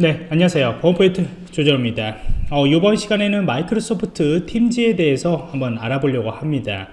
네 안녕하세요. 보안포인트 조정입니다. 어, 이번 시간에는 마이크로소프트 팀즈에 대해서 한번 알아보려고 합니다.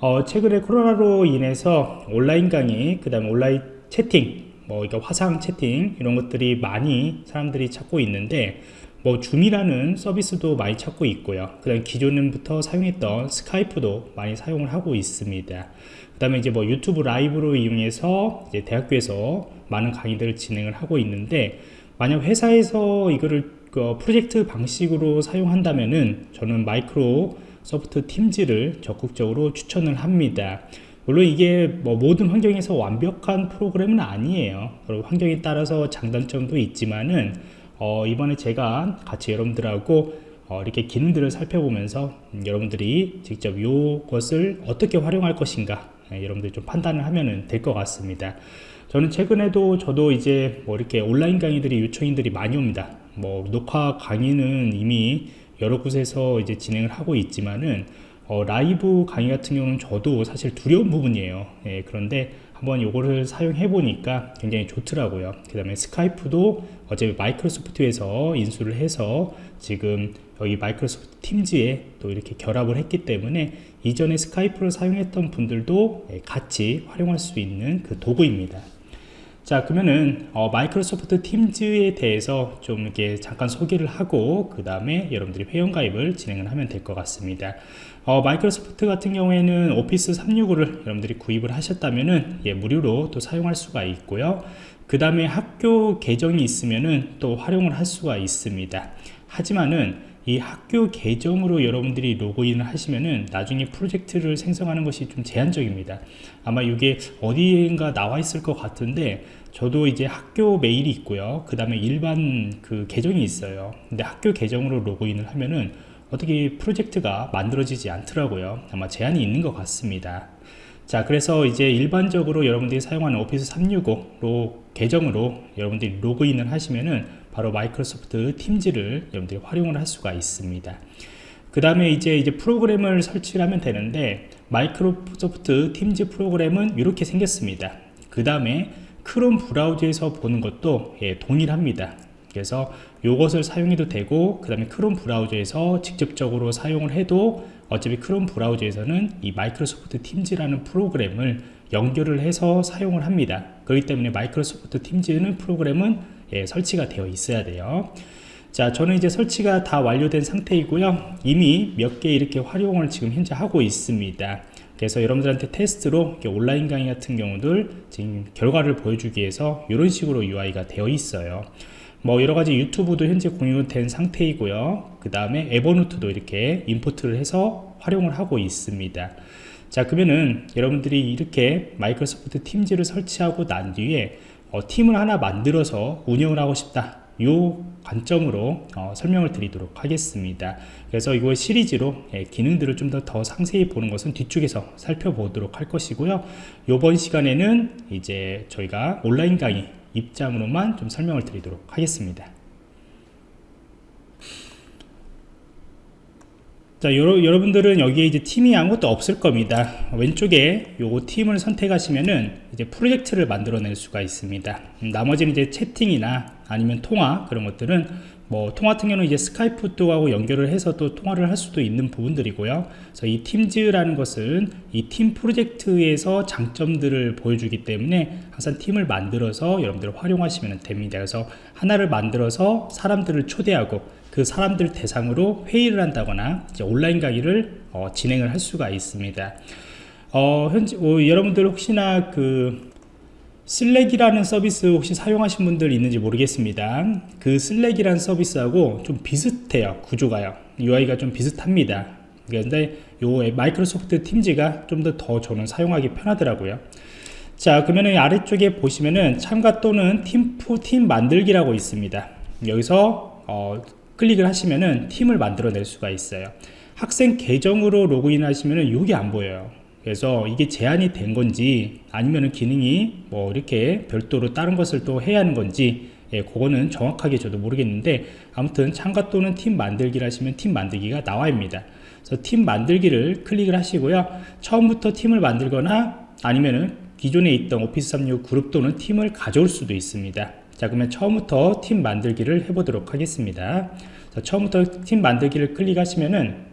어, 최근에 코로나로 인해서 온라인 강의 그 다음에 온라인 채팅 뭐 이거 화상 채팅 이런 것들이 많이 사람들이 찾고 있는데 뭐 줌이라는 서비스도 많이 찾고 있고요. 그 다음에 기존부터 사용했던 스카이프도 많이 사용을 하고 있습니다. 그 다음에 이제 뭐 유튜브 라이브로 이용해서 이제 대학교에서 많은 강의들을 진행을 하고 있는데 만약 회사에서 이거를 그 프로젝트 방식으로 사용한다면은 저는 마이크로 소프트 팀즈를 적극적으로 추천을 합니다. 물론 이게 뭐 모든 환경에서 완벽한 프로그램은 아니에요. 그리고 환경에 따라서 장단점도 있지만은 어 이번에 제가 같이 여러분들하고 어 이렇게 기능들을 살펴보면서 음 여러분들이 직접 이것을 어떻게 활용할 것인가 예, 여러분들이 좀 판단을 하면 될 것 같습니다 저는 최근에도 저도 이제 뭐 이렇게 온라인 강의들이 요청인들이 많이 옵니다. 뭐 녹화 강의는 이미 여러 곳에서 이제 진행을 하고 있지만은 어, 라이브 강의 같은 경우는 저도 사실 두려운 부분이에요. 예, 그런데 한번 요거를 사용해 보니까 굉장히 좋더라고요. 그 다음에 스카이프도 어차피 마이크로소프트에서 인수를 해서 지금 여기 마이크로소프트 팀즈에 또 이렇게 결합을 했기 때문에 이전에 스카이프를 사용했던 분들도 예, 같이 활용할 수 있는 그 도구입니다 자 그러면은 어, 마이크로소프트 팀즈에 대해서 좀 이렇게 잠깐 소개를 하고 그 다음에 여러분들이 회원가입을 진행을 하면 될 것 같습니다. 어, 마이크로소프트 같은 경우에는 오피스 365를 여러분들이 구입을 하셨다면은 예, 무료로 또 사용할 수가 있고요. 그 다음에 학교 계정이 있으면은 또 활용을 할 수가 있습니다. 하지만은 이 학교 계정으로 여러분들이 로그인을 하시면은 나중에 프로젝트를 생성하는 것이 좀 제한적입니다. 아마 이게 어디인가 나와 있을 것 같은데 저도 이제 학교 메일이 있고요. 그 다음에 일반 그 계정이 있어요. 근데 학교 계정으로 로그인을 하면은 어떻게 프로젝트가 만들어지지 않더라고요. 아마 제한이 있는 것 같습니다. 자 그래서 이제 일반적으로 여러분들이 사용하는 오피스 365로 계정으로 여러분들이 로그인을 하시면은 바로 마이크로소프트 팀즈를 여러분들이 활용을 할 수가 있습니다. 그 다음에 이제 이제 프로그램을 설치를 하면 되는데 마이크로소프트 팀즈 프로그램은 이렇게 생겼습니다. 그 다음에 크롬 브라우저에서 보는 것도 예, 동일합니다. 그래서 이것을 사용해도 되고 그 다음에 크롬 브라우저에서 직접적으로 사용을 해도 어차피 크롬 브라우저에서는 이 마이크로소프트 팀즈라는 프로그램을 연결을 해서 사용을 합니다. 그렇기 때문에 마이크로소프트 팀즈는 프로그램은 예, 설치가 되어 있어야 돼요. 자 저는 이제 설치가 다 완료된 상태이고요. 이미 몇 개 이렇게 활용을 지금 현재 하고 있습니다. 그래서 여러분들한테 테스트로 온라인 강의 같은 경우들 지금 결과를 보여주기 위해서 이런 식으로 UI가 되어 있어요. 뭐 여러가지 유튜브도 현재 공유된 상태이고요. 그 다음에 에버노트도 이렇게 임포트를 해서 활용을 하고 있습니다. 자 그러면은 여러분들이 이렇게 마이크로소프트 팀즈를 설치하고 난 뒤에 어, 팀을 하나 만들어서 운영을 하고 싶다. 이 관점으로 어, 설명을 드리도록 하겠습니다. 그래서 이거 시리즈로 예, 기능들을 좀 더 더 상세히 보는 것은 뒤쪽에서 살펴보도록 할 것이고요. 이번 시간에는 이제 저희가 온라인 강의 입장으로만 좀 설명을 드리도록 하겠습니다 자 여러, 분들은 여기에 이제 팀이 아무것도 없을 겁니다. 왼쪽에 요거 팀을 선택하시면은 이제 프로젝트를 만들어낼 수가 있습니다. 음, 나머지는 이제 채팅이나 아니면 통화 그런 것들은 뭐 통화 같은 경우는 이제 스카이프 또하고 연결을 해서 또 통화를 할 수도 있는 부분들이고요. 그래서 이 팀즈라는 것은 이 팀 프로젝트에서 장점들을 보여주기 때문에 항상 팀을 만들어서 여러분들 활용하시면 됩니다. 그래서 하나를 만들어서 사람들을 초대하고 그 사람들 대상으로 회의를 한다거나 온라인 강의를 어, 진행을 할 수가 있습니다. 어, 현재 어, 여러분들 혹시나 그 Slack이라는 서비스 혹시 사용하신 분들 있는지 모르겠습니다. 그 Slack이라는 서비스하고 좀 비슷해요 구조가요. UI가 좀 비슷합니다. 그런데 요 Microsoft Teams가 좀 더 더 저는 사용하기 편하더라고요. 자 그러면 아래쪽에 보시면은 참가 또는 팀, 팀 만들기라고 있습니다. 여기서 어, 클릭을 하시면은 팀을 만들어낼 수가 있어요. 학생 계정으로 로그인 하시면은 이게 안 보여요. 그래서 이게 제한이 된 건지 아니면은 기능이 뭐 이렇게 별도로 다른 것을 또 해야 하는 건지 예, 그거는 정확하게 저도 모르겠는데 아무튼 참가 또는 팀 만들기를 하시면 팀 만들기가 나와입니다. 그래서 팀 만들기를 클릭을 하시고요. 처음부터 팀을 만들거나 아니면은 기존에 있던 오피스 365 그룹 또는 팀을 가져올 수도 있습니다 자 그러면 처음부터 팀 만들기를 해보도록 하겠습니다 자, 처음부터 팀 만들기를 클릭하시면은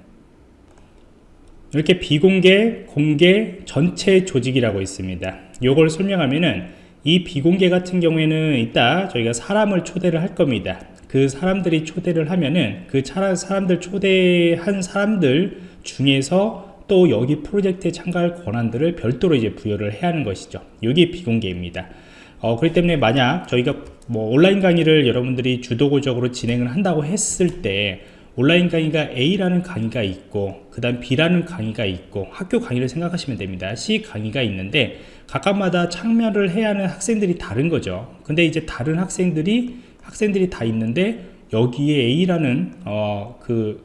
이렇게 비공개, 공개, 전체 조직이라고 있습니다. 요걸 설명하면은 이 비공개 같은 경우에는 이따 저희가 사람을 초대를 할 겁니다. 그 사람들이 초대를 하면은 그 사람들 초대한 사람들 중에서 또 여기 프로젝트에 참가할 권한들을 별도로 이제 부여를 해야 하는 것이죠. 이게 비공개입니다. 어, 그렇기 때문에 만약 저희가 뭐 온라인 강의를 여러분들이 주도적으로 진행을 한다고 했을 때 온라인 강의가 A라는 강의가 있고 그 다음 B라는 강의가 있고 학교 강의를 생각하시면 됩니다. C 강의가 있는데 각각마다 참여를 해야 하는 학생들이 다른 거죠. 근데 이제 다른 학생들이 학생들이 다 있는데 여기에 A라는 어, 그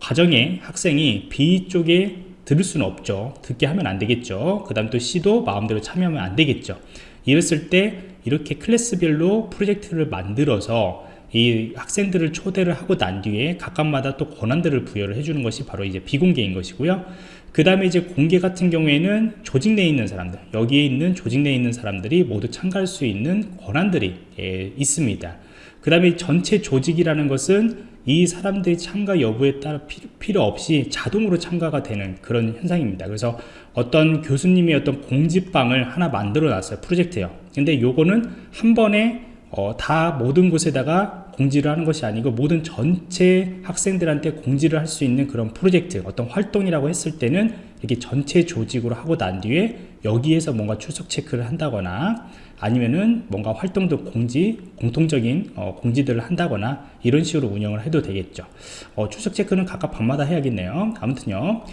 과정의 학생이 B 쪽에 들을 수는 없죠. 듣게 하면 안 되겠죠. 그 다음 또 C도 마음대로 참여하면 안 되겠죠. 이랬을 때 이렇게 클래스별로 프로젝트를 만들어서 이 학생들을 초대를 하고 난 뒤에 각각마다 또 권한들을 부여를 해주는 것이 바로 이제 비공개인 것이고요. 그 다음에 이제 공개 같은 경우에는 조직 내에 있는 사람들 여기에 있는 조직 내에 있는 사람들이 모두 참가할 수 있는 권한들이 예, 있습니다. 그 다음에 전체 조직이라는 것은 이 사람들이 참가 여부에 따라 필요 없이 자동으로 참가가 되는 그런 현상입니다. 그래서 어떤 교수님이 어떤 공지방을 하나 만들어 놨어요 프로젝트요. 근데 요거는 한 번에 어, 다 모든 곳에다가 공지를 하는 것이 아니고 모든 전체 학생들한테 공지를 할 수 있는 그런 프로젝트 어떤 활동이라고 했을 때는 이렇게 전체 조직으로 하고 난 뒤에 여기에서 뭔가 출석 체크를 한다거나 아니면은 뭔가 활동도 공지 공통적인 어, 공지들을 한다거나 이런 식으로 운영을 해도 되겠죠. 어, 출석 체크는 각각 방마다 해야겠네요. 아무튼요.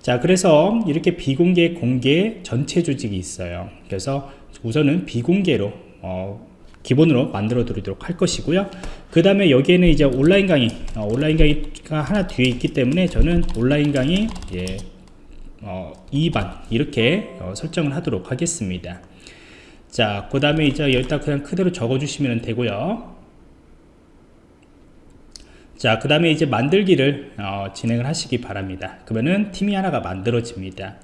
자 그래서 이렇게 비공개 공개 전체 조직이 있어요. 그래서 우선은 비공개로 어, 기본으로 만들어 드리도록 할 것이고요. 그 다음에 여기에는 이제 온라인 강의 어, 온라인 강의가 하나 뒤에 있기 때문에 저는 온라인 강의 예, 어, 2반 이렇게 어, 설정을 하도록 하겠습니다 자 그 다음에 이제 여기다 그냥 그대로 적어 주시면 되고요 자, 그 다음에 이제 만들기를 어, 진행을 하시기 바랍니다. 그러면은 팀이 하나가 만들어집니다.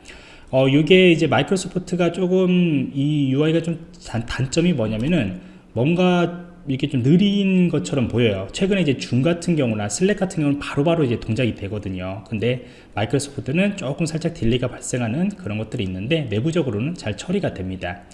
어, 이게 이제 마이크로소프트가 조금 이 UI가 좀 단, 점이 뭐냐면은 뭔가 이렇게 좀 느린 것처럼 보여요 최근에 이제 줌 같은 경우나 슬랙 같은 경우는 바로바로 바로 이제 동작이 되거든요 근데 Microsoft는 조금 살짝 delay가 발생하는 그런 것들이 있는데 내부적으로는 잘 처리가 됩니다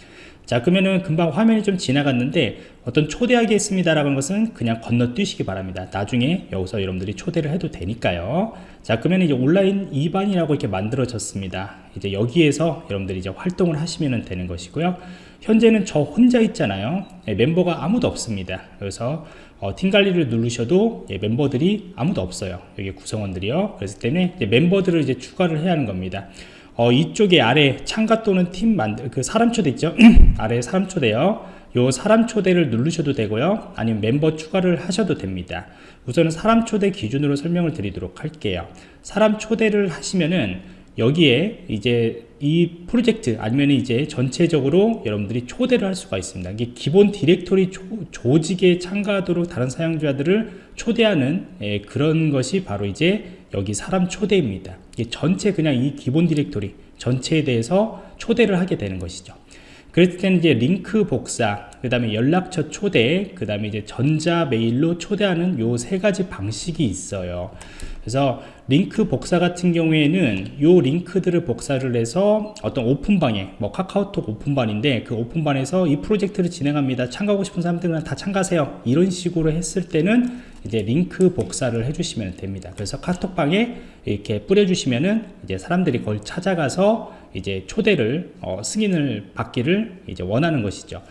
자 그러면은 금방 화면이 좀 지나갔는데 어떤 초대하겠습니다 라는 것은 그냥 건너뛰시기 바랍니다. 나중에 여기서 여러분들이 초대를 해도 되니까요. 자 그러면 이제 온라인 2반이라고 이렇게 만들어졌습니다. 이제 여기에서 여러분들이 이제 활동을 하시면 되는 것이고요. 현재는 저 혼자 있잖아요. 예, 멤버가 아무도 없습니다. 그래서 어, 팀 관리를 누르셔도 예, 멤버들이 아무도 없어요. 여기 구성원들이요. 그래서 때문에 멤버들을 이제 추가를 해야 하는 겁니다 어, 이쪽에 아래 참가 또는 팀 만들 그 사람 초대 있죠? 아래 사람 초대요. 요 사람 초대를 누르셔도 되고요. 아니면 멤버 추가를 하셔도 됩니다. 우선은 사람 초대 기준으로 설명을 드리도록 할게요. 사람 초대를 하시면은 여기에 이제 이 프로젝트 아니면 이제 전체적으로 여러분들이 초대를 할 수가 있습니다. 이게 기본 디렉토리 조, 직에 참가하도록 다른 사용자들을 초대하는 예, 그런 것이 바로 이제 여기 사람 초대입니다. 이게 전체 그냥 이 기본 디렉토리 전체에 대해서 초대를 하게 되는 것이죠. 그랬을 때는 이제 링크 복사, 그 다음에 연락처 초대, 그 다음에 이제 전자 메일로 초대하는 요 세 가지 방식이 있어요. 그래서 링크 복사 같은 경우에는 요 링크들을 복사를 해서 어떤 오픈방에 뭐 카카오톡 오픈방인데 그 오픈방에서 이 프로젝트를 진행합니다. 참가하고 싶은 사람들은 다 참가하세요. 이런 식으로 했을 때는 이제 링크 복사를 해주시면 됩니다. 그래서 카톡방에 이렇게 뿌려주시면은 이제 사람들이 그걸 찾아가서 이제 초대를 어, 승인을 받기를 이제 원하는 것이죠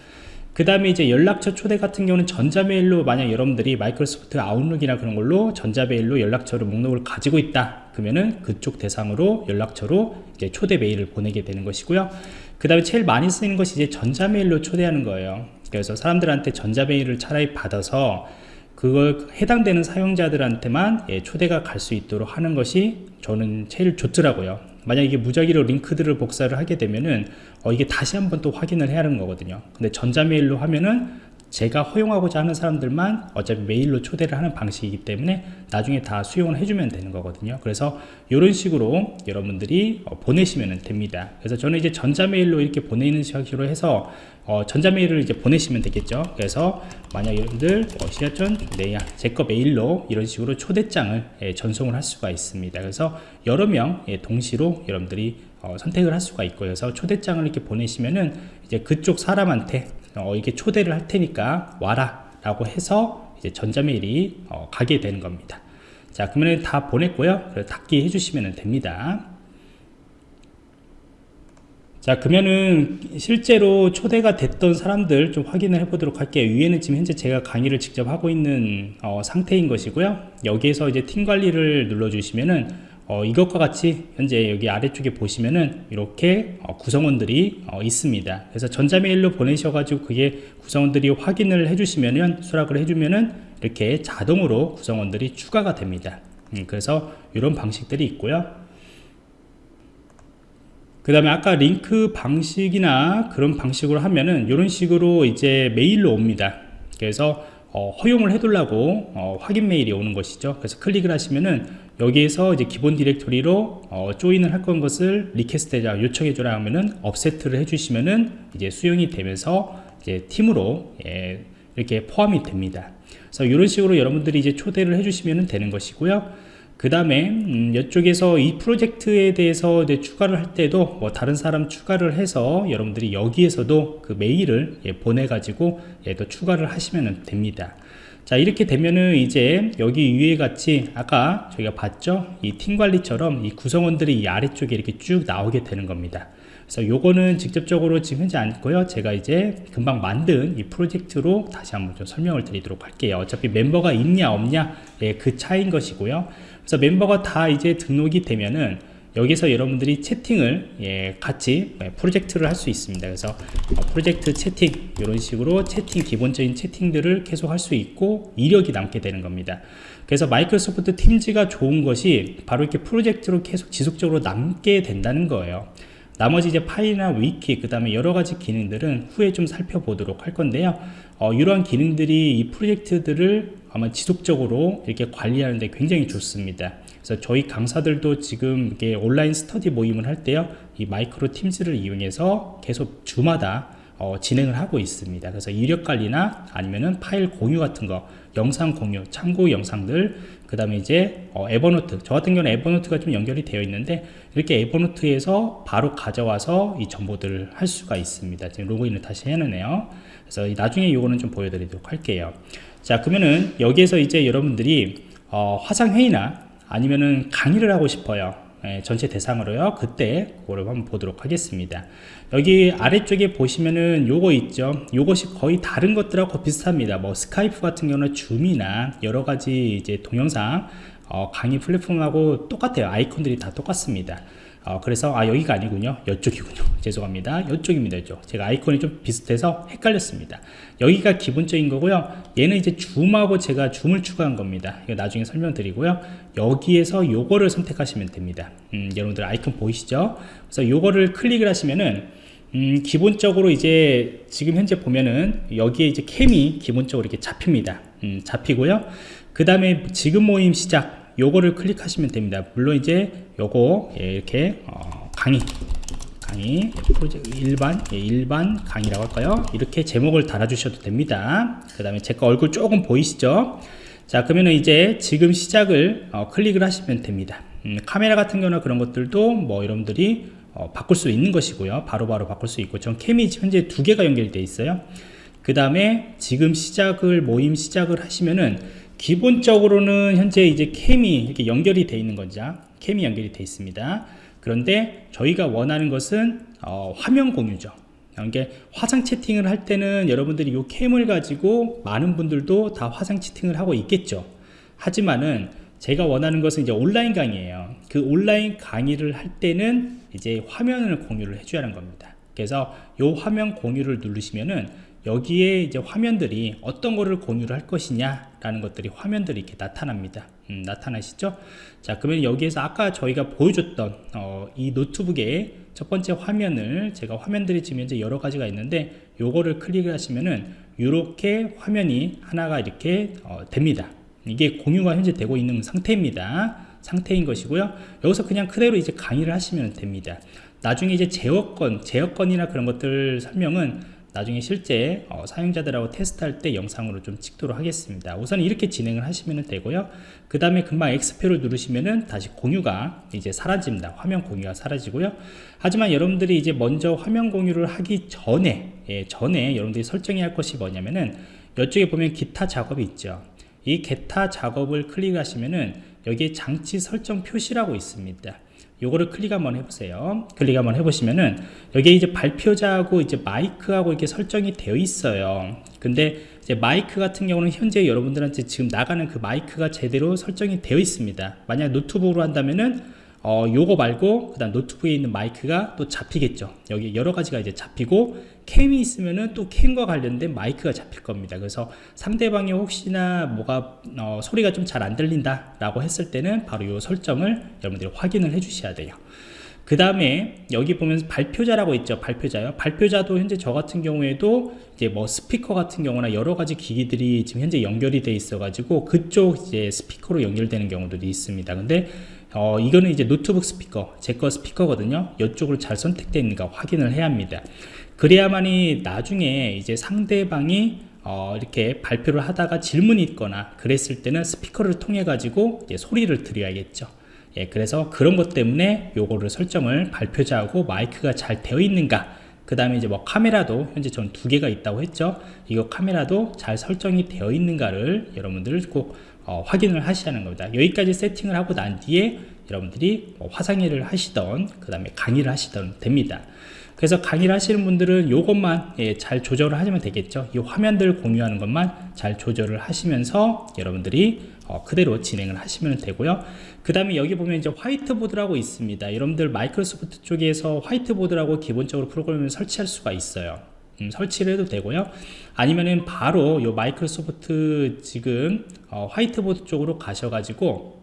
그 다음에 이제 연락처 초대 같은 경우는 전자메일로 만약 여러분들이 마이크로소프트 아웃룩이나 그런 걸로 전자메일로 연락처를 목록을 가지고 있다 그러면은 그쪽 대상으로 연락처로 이제 초대 메일을 보내게 되는 것이고요. 그 다음에 제일 많이 쓰이는 것이 이제 전자메일로 초대하는 거예요. 그래서 사람들한테 전자메일을 차라리 받아서 그걸 해당되는 사용자들한테만 예, 초대가 갈 수 있도록 하는 것이 저는 제일 좋더라고요 만약 이게 무작위로 링크들을 복사를 하게 되면은 어, 이게 다시 한번 또 확인을 해야 하는 거거든요. 근데 전자메일로 하면은 제가 허용하고자 하는 사람들만 어차피 메일로 초대를 하는 방식이기 때문에 나중에 다 수용을 해주면 되는 거거든요. 그래서 이런 식으로 여러분들이 어, 보내시면 됩니다. 그래서 저는 이제 전자메일로 이렇게 보내는 식으로 해서 어, 전자메일을 이제 보내시면 되겠죠. 그래서 만약 여러분들 어, 시야전 네야 제거 메일로 이런 식으로 초대장을 예, 전송을 할 수가 있습니다. 그래서 여러 명 예, 동시로 여러분들이 어, 선택을 할 수가 있고요 그래서 초대장을 이렇게 보내시면은 이제 그쪽 사람한테 어, 이게 초대를 할 테니까 와라 라고 해서 이제 전자메일이 어, 가게 되는 겁니다. 자 그러면 다 보냈고요. 닫기 해주시면 됩니다. 자 그러면은 실제로 초대가 됐던 사람들 좀 확인을 해 보도록 할게요. 위에는 지금 현재 제가 강의를 직접 하고 있는 어, 상태인 것이고요. 여기에서 이제 팀 관리를 눌러 주시면은 어, 이것과 같이 현재 여기 아래쪽에 보시면은 이렇게 어, 구성원들이 어, 있습니다. 그래서 전자메일로 보내셔 가지고 그게 구성원들이 확인을 해 주시면은 수락을 해 주면은 이렇게 자동으로 구성원들이 추가가 됩니다. 음, 그래서 이런 방식들이 있고요. 그 다음에 아까 링크 방식이나 그런 방식으로 하면은 이런 식으로 이제 메일로 옵니다. 그래서 어, 허용을 해두려고 어, 확인 메일이 오는 것이죠. 그래서 클릭을 하시면은 여기에서 이제 기본 디렉토리로 어, join을 할 건 것을 request 해자 요청해 주라 하면은 accept를 해주시면은 이제 수용이 되면서 이제 팀으로 예, 이렇게 포함이 됩니다. 그래서 이런 식으로 여러분들이 이제 초대를 해주시면 되는 것이고요. 그 다음에 음, 이쪽에서 이 프로젝트에 대해서 이제 추가를 할 때도 뭐 다른 사람 추가를 해서 여러분들이 여기에서도 그 메일을 예, 보내 가지고 예, 또 추가를 하시면 됩니다 자 이렇게 되면은 이제 여기 위에 같이 아까 저희가 봤죠? 이 팀 관리처럼 이 구성원들이 이 아래쪽에 이렇게 쭉 나오게 되는 겁니다. 그래서 요거는 직접적으로 지금 현재 않고요. 제가 이제 금방 만든 이 프로젝트로 다시 한번 좀 설명을 드리도록 할게요. 어차피 멤버가 있냐 없냐 예, 그 차이인 것이고요. 그래서 멤버가 다 이제 등록이 되면은 여기서 여러분들이 채팅을 예, 같이 예, 프로젝트를 할 수 있습니다. 그래서 어, 프로젝트 채팅 이런 식으로 채팅 기본적인 채팅들을 계속 할 수 있고 이력이 남게 되는 겁니다. 그래서 마이크로소프트 팀즈가 좋은 것이 바로 이렇게 프로젝트로 계속 지속적으로 남게 된다는 거예요. 나머지 이제 파일이나 위키 그 다음에 여러가지 기능들은 후에 좀 살펴보도록 할 건데요. 어, 이러한 기능들이 이 프로젝트들을 아마 지속적으로 이렇게 관리하는데 굉장히 좋습니다. 그래서 저희 강사들도 지금 이게 온라인 스터디 모임을 할 때요, 이 마이크로 팀즈를 이용해서 계속 주마다 어, 진행을 하고 있습니다. 그래서 이력 관리나 아니면은 파일 공유 같은 거, 영상 공유, 참고 영상들, 그 다음에 이제 어, 에버노트, 저 같은 경우는 에버노트가 좀 연결이 되어 있는데 이렇게 에버노트에서 바로 가져와서 이 정보들을 할 수가 있습니다. 지금 로그인을 다시 해놓네요. 그래서 나중에 이거는 좀 보여드리도록 할게요. 자 그러면은 여기에서 이제 여러분들이 어, 화상회의나 아니면은 강의를 하고 싶어요. 예, 전체 대상으로요. 그때 그거를 한번 보도록 하겠습니다. 여기 아래쪽에 보시면은 요거 있죠. 요것이 거의 다른 것들하고 비슷합니다. 뭐 스카이프 같은 경우는 줌이나 여러가지 이제 동영상 어, 강의 플랫폼하고 똑같아요. 아이콘들이 다 똑같습니다. 어, 그래서 아 여기가 아니군요. 이쪽이군요. 죄송합니다. 이쪽입니다. 이쪽. 제가 아이콘이 좀 비슷해서 헷갈렸습니다. 여기가 기본적인 거고요. 얘는 이제 줌하고 제가 줌을 추가한 겁니다. 이거 나중에 설명드리고요 여기에서 요거를 선택하시면 됩니다. 음, 여러분들 아이콘 보이시죠? 그래서 요거를 클릭을 하시면은 음, 기본적으로 이제 지금 현재 보면은 여기에 이제 캠이 기본적으로 이렇게 잡힙니다. 음, 잡히고요. 그 다음에 지금 모임 시작 요거를 클릭하시면 됩니다. 물론 이제 요거 예, 이렇게 어, 강의 강의 프로젝트 일반 예, 일반 강의라고 할까요? 이렇게 제목을 달아 주셔도 됩니다. 그 다음에 제 거 얼굴 조금 보이시죠 자 그러면 이제 지금 시작을 어, 클릭을 하시면 됩니다. 음, 카메라 같은 경우나 그런 것들도 뭐 여러분들이 어, 바꿀 수 있는 것이고요. 바로바로 바로 바꿀 수 있고 전 캠이 현재 두 개가 연결되어 있어요. 그 다음에 지금 시작을 모임 시작을 하시면은 기본적으로는 현재 이제 캠이 이렇게 연결이 되어 있는 거죠. 캠이 연결이 되어 있습니다. 그런데 저희가 원하는 것은 어, 화면 공유죠 이게 화상 채팅을 할 때는 여러분들이 이 캠을 가지고 많은 분들도 다 화상 채팅을 하고 있겠죠. 하지만은 제가 원하는 것은 이제 온라인 강의예요. 그 온라인 강의를 할 때는 이제 화면을 공유를 해줘야 하는 겁니다. 그래서 이 화면 공유를 누르시면은 여기에 이제 화면들이 어떤 거를 공유를 할 것이냐 라는 것들이 화면들이 이렇게 나타납니다 음, 나타나시죠? 자 그러면 여기에서 아까 저희가 보여줬던 어, 이 노트북의 첫 번째 화면을 제가 화면들이 지금 현재 여러 가지가 있는데 요거를 클릭을 하시면은 이렇게 화면이 하나가 이렇게 어, 됩니다. 이게 공유가 현재 되고 있는 상태입니다. 상태인 것이고요. 여기서 그냥 그대로 이제 강의를 하시면 됩니다. 나중에 이제 제어권 제어권이나 그런 것들 설명은 나중에 실제 어, 사용자들하고 테스트할 때 영상으로 좀 찍도록 하겠습니다. 우선 이렇게 진행을 하시면 되고요. 그 다음에 금방 X표를 누르시면은 다시 공유가 이제 사라집니다. 화면 공유가 사라지고요. 하지만 여러분들이 이제 먼저 화면 공유를 하기 전에 예, 전에 여러분들이 설정해야 할 것이 뭐냐면은 이쪽에 보면 기타 작업이 있죠. 이 기타 작업을 클릭하시면은 여기에 장치 설정 표시라고 있습니다 요거를 클릭 한번 해보세요. 클릭 한번 해보시면은 여기에 이제 발표자하고 이제 마이크하고 이렇게 설정이 되어 있어요. 근데 이제 마이크 같은 경우는 현재 여러분들한테 지금 나가는 그 마이크가 제대로 설정이 되어 있습니다. 만약 노트북으로 한다면은 어, 요거 말고 그 다음 노트북에 있는 마이크가 또 잡히겠죠. 여기 여러 가지가 이제 잡히고 캠이 있으면은 또 캠과 관련된 마이크가 잡힐 겁니다. 그래서 상대방이 혹시나 뭐가 어, 소리가 좀 잘 안 들린다 라고 했을 때는 바로 요 설정을 여러분들이 확인을 해 주셔야 돼요. 그 다음에 여기 보면 발표자라고 있죠 발표자요. 발표자도 현재 저 같은 경우에도 이제 뭐 스피커 같은 경우나 여러 가지 기기들이 지금 현재 연결이 돼 있어 가지고 그쪽 이제 스피커로 연결되는 경우들이 있습니다. 근데 어, 이거는 이제 노트북 스피커, 제 거 스피커거든요. 이쪽으로 잘 선택되어 있는가 확인을 해야 합니다. 그래야만이 나중에 이제 상대방이 어, 이렇게 발표를 하다가 질문이 있거나 그랬을 때는 스피커를 통해 가지고 소리를 드려야겠죠. 예, 그래서 그런 것 때문에 요거를 설정을 발표자하고 마이크가 잘 되어 있는가 그 다음에 이제 뭐 카메라도 현재 전 두 개가 있다고 했죠 이거 카메라도 잘 설정이 되어 있는가를 여러분들 꼭 어, 확인을 하는 겁니다. 여기까지 세팅을 하고 난 뒤에 여러분들이 뭐 화상회를 하시던 그 다음에 강의를 하시던 됩니다. 그래서 강의를 하시는 분들은 이것만 예, 잘 조절을 하시면 되겠죠. 이 화면들 공유하는 것만 잘 조절을 하시면서 여러분들이 어, 그대로 진행을 하시면 되고요. 그 다음에 여기 보면 이제 화이트보드라고 있습니다. 여러분들 마이크로소프트 쪽에서 화이트보드라고 기본적으로 프로그램을 설치할 수가 있어요 음, 설치를 해도 되고요. 아니면은 바로 요 마이크로소프트 지금 어, 화이트보드 쪽으로 가셔가지고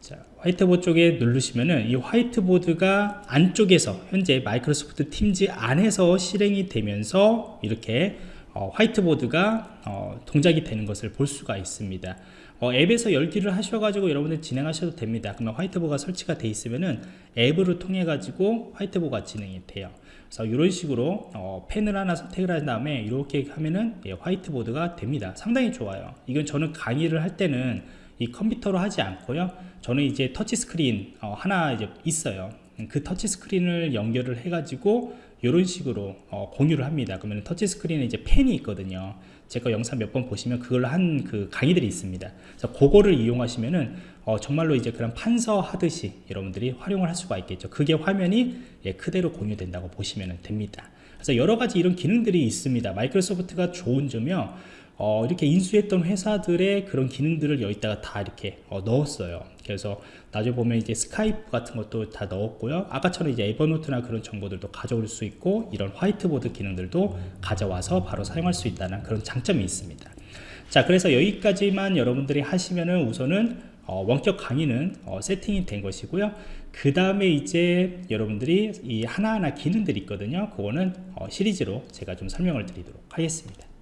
자 화이트보드 쪽에 누르시면은 이 화이트보드가 안쪽에서 현재 마이크로소프트 팀즈 안에서 실행이 되면서 이렇게 어, 화이트보드가 어, 동작이 되는 것을 볼 수가 있습니다 어, 앱에서 열기를 하셔가지고 여러분들 진행하셔도 됩니다. 그러면 화이트보드가 설치가 되어 있으면은 앱으로 통해 가지고 화이트보드가 진행이 돼요. 그래서 이런 식으로 어, 펜을 하나 선택을 한 다음에 이렇게 하면은 예, 화이트보드가 됩니다. 상당히 좋아요. 이건 저는 강의를 할 때는 이 컴퓨터로 하지 않고요. 저는 이제 터치스크린 어, 하나 이제 있어요. 그 터치스크린을 연결을 해 가지고 이런 식으로 어, 공유를 합니다. 그러면 터치스크린에 이제 펜이 있거든요 제가 영상 몇 번 보시면 그걸 한그 강의들이 있습니다. 그래서 그거를 이용하시면은 어, 정말로 이제 그런 판서 하듯이 여러분들이 활용을 할 수가 있겠죠. 그게 화면이 예, 그대로 공유된다고 보시면 됩니다. 그래서 여러 가지 이런 기능들이 있습니다. 마이크로소프트가 좋은 점이요 어, 이렇게 인수했던 회사들의 그런 기능들을 여기다가 다 이렇게 어, 넣었어요. 그래서 나중에 보면 이제 스카이프 같은 것도 다 넣었고요. 아까처럼 이제 에버노트나 그런 정보들도 가져올 수 있고 이런 화이트보드 기능들도 가져와서 바로 사용할 수 있다는 그런 장점이 있습니다. 자 그래서 여기까지만 여러분들이 하시면은 우선은 어, 원격 강의는 어, 세팅이 된 것이고요. 그 다음에 이제 여러분들이 이 하나하나 기능들이 있거든요. 그거는 어, 시리즈로 제가 좀 설명을 드리도록 하겠습니다